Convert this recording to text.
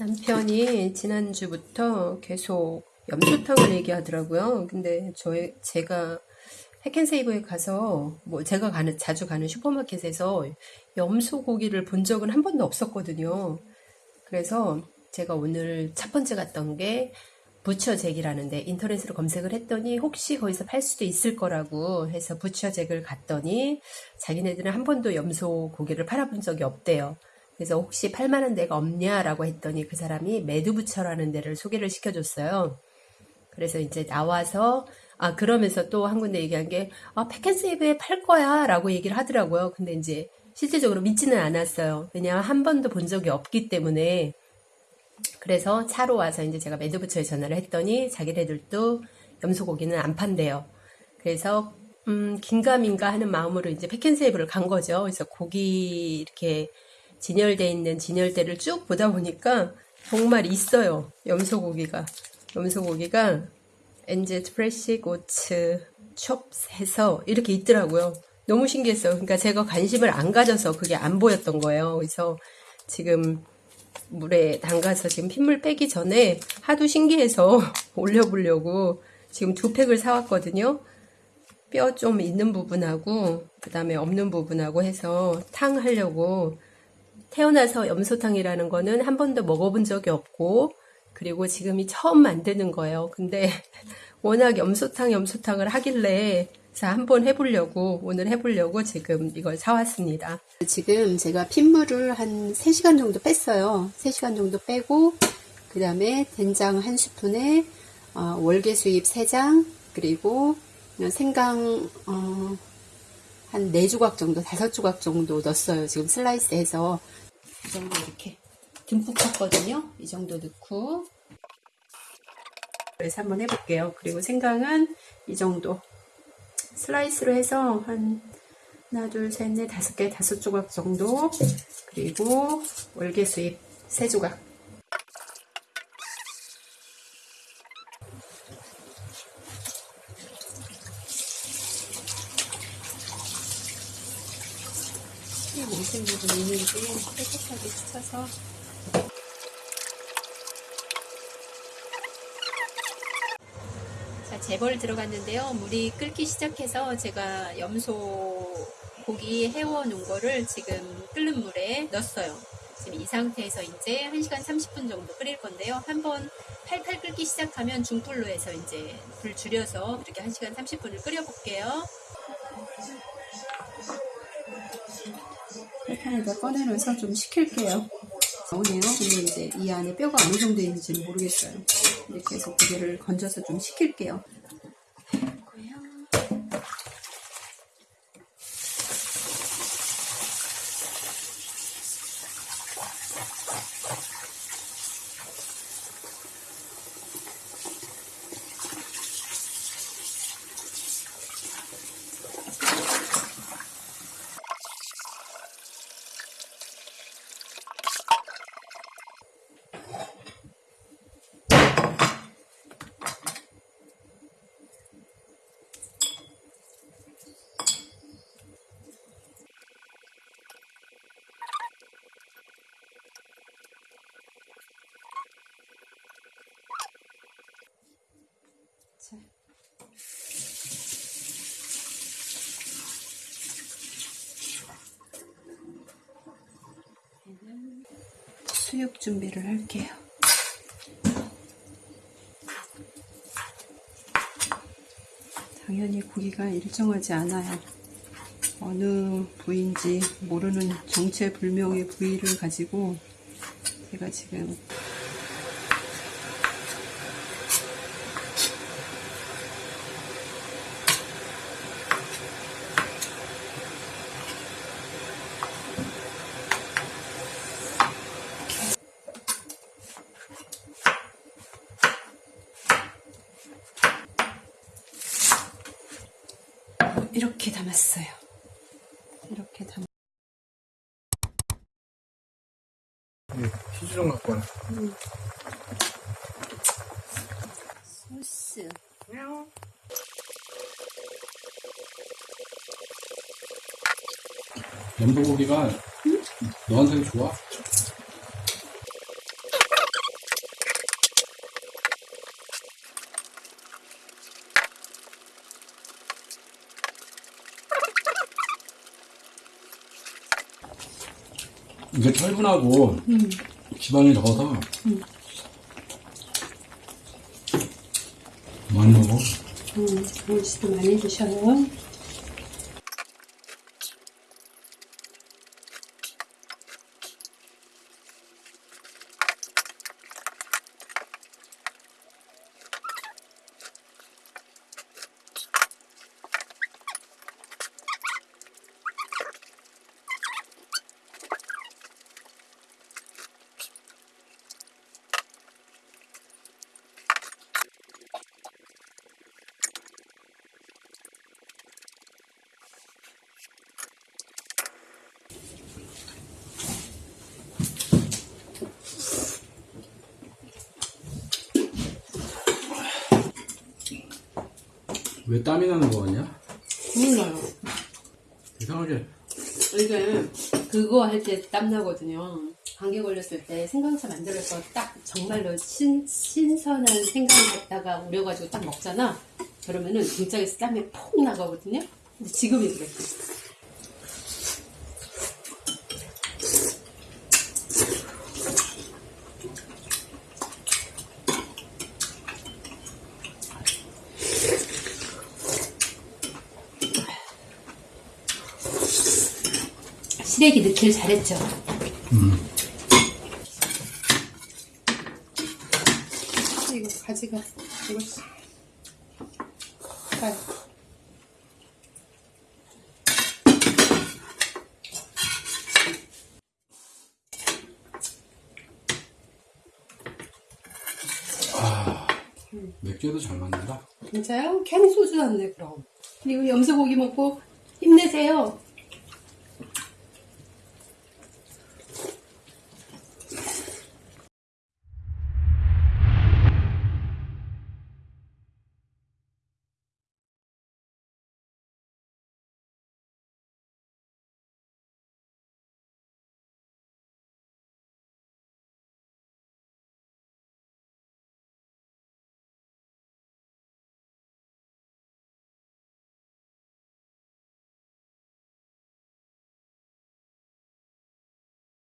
남편이 지난주부터 계속 염소탕을 얘기하더라고요. 근데 저희 제가 해켄세이브에 가서 뭐 제가 가는 자주 가는 슈퍼마켓에서 염소 고기를 본 적은 한 번도 없었거든요. 그래서 제가 오늘 첫 번째 갔던 게 부처잭이라는데 인터넷으로 검색을 했더니 혹시 거기서 팔 수도 있을 거라고 해서 부처잭을 갔더니 자기네들은 한 번도 염소 고기를 팔아본 적이 없대요. 그래서 혹시 팔 만한 데가 없냐라고 했더니 그 사람이 매두부처라는 데를 소개를 시켜줬어요. 그래서 이제 나와서 아 그러면서 또 한 군데 얘기한 게 아, 패켄세이브에 팔 거야 라고 얘기를 하더라고요. 근데 이제 실질적으로 믿지는 않았어요. 왜냐하면 한 번도 본 적이 없기 때문에 그래서 차로 와서 이제 제가 매드부처에 전화를 했더니 자기네들도 염소고기는 안 판대요. 그래서 음, 긴가민가 하는 마음으로 이제 패켄세이브를 간 거죠. 그래서 고기 이렇게 진열돼 있는 진열대를 쭉 보다 보니까 정말 있어요. 염소고기가. 염소고기가 엔젯 프레시 고츠 숍에서 이렇게 있더라고요. 너무 신기했어요. 그러니까 제가 관심을 안 가져서 그게 안 보였던 거예요. 그래서 지금 물에 담가서 지금 핏물 빼기 전에 하도 신기해서 올려보려고 지금 두 팩을 사왔거든요. 뼈 좀 있는 부분하고 그 다음에 없는 부분하고 해서 탕 하려고 태어나서 염소탕이라는 거는 한 번도 먹어본 적이 없고 그리고 지금이 처음 만드는 거예요. 근데 워낙 염소탕 염소탕을 하길래 자 한번 해보려고 오늘 해보려고 지금 이걸 사왔습니다. 지금 제가 핏물을 한 3시간 정도 뺐어요. 3시간 정도 빼고 그 다음에 된장 한 스푼에 어, 월계수잎 3장 그리고 생강 어, 한 4조각 정도 5조각 정도 넣었어요. 지금 슬라이스 해서 이 정도 이렇게 듬뿍 쳤거든요. 이 정도 넣고 그래서 한번 해볼게요. 그리고 생강은 이 정도 슬라이스로 해서 한 하나 둘 셋 넷 다섯 개 다섯 조각 정도 그리고 월계수잎 세 조각 이 몽생 부분 있는지 깨끗하게 씻어서 자, 재벌 들어갔는데요. 물이 끓기 시작해서 제가 염소 고기 해워 놓은 거를 지금 끓는 물에 넣었어요. 지금 이 상태에서 이제 1시간 30분 정도 끓일 건데요. 한번 팔팔 끓기 시작하면 중불로 해서 이제 불 줄여서 그렇게 1시간 30분을 끓여 볼게요. 팔판에다 꺼내놓아서 좀 식힐게요. 나오네요. 근데 이제 이 안에 뼈가 어느 정도 있는지는 모르겠어요. 이렇게 해서 고개를 건져서 좀 식힐게요. 수육 준비를 할게요. 당연히 고기가 일정하지 않아요. 어느 부위인지 모르는 정체불명의 부위를 가지고 제가 지금 이렇게 담았어요. 이렇게 담. 네, 치즈 좀 갖고 와. 음. 소스. 염소고기가 너한테도 좋아? 이게 철분하고 지방이 적어서 많이 먹어. 음, 음식도 많이 드셔요. 왜 땀이 나는 거 같냐? 몰라요. 이상하게. 이게 그거 할 때 땀 나거든요. 감기 걸렸을 때 생강차 만들어서 딱 정말로 신, 신선한 생강 갖다가 우려가지고 딱 먹잖아. 그러면은 등짝에서 땀이 폭 나가거든요. 근데 지금이 그래. 시래기 넣길 잘했죠. 이거 가지가 이거 아, 맥주도 잘 맞는다. 진짜요? 괜히 소주 안 내, 그럼. 그리고 염소고기 먹고 힘내세요.